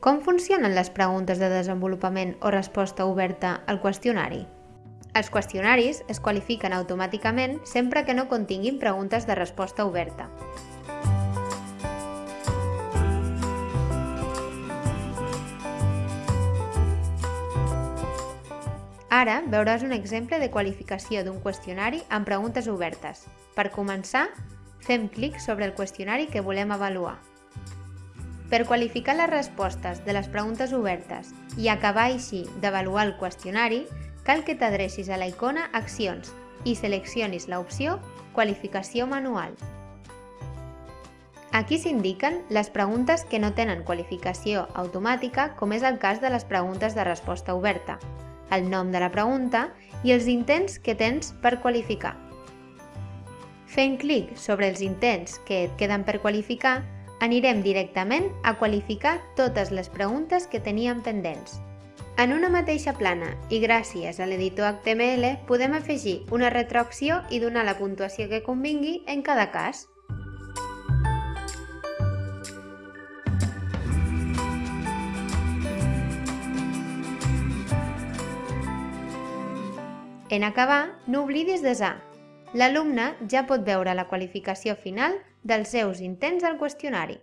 Com funcionen les preguntes de desenvolupament o resposta oberta al qüestionari? Els qüestionaris es qualifiquen automàticament sempre que no continguin preguntes de resposta oberta. Ara veuràs un exemple de qualificació d'un qüestionari amb preguntes obertes. Per començar, fem clic sobre el qüestionari que volem avaluar. Per qualificar les respostes de les preguntes obertes i acabar així d'avaluar el qüestionari, cal que t'adrecis a la icona Accions i seleccionis l'opció Qualificació manual. Aquí s'indiquen les preguntes que no tenen qualificació automàtica, com és el cas de les preguntes de resposta oberta, el nom de la pregunta i els intents que tens per qualificar. Fent clic sobre els intents que et queden per qualificar, anirem directament a qualificar totes les preguntes que teníem pendents. En una mateixa plana i gràcies a l'editor HTML podem afegir una retroacció i donar la puntuació que convingui en cada cas. En acabar, no oblidis desar. L'alumne ja pot veure la qualificació final dels seus intents al qüestionari.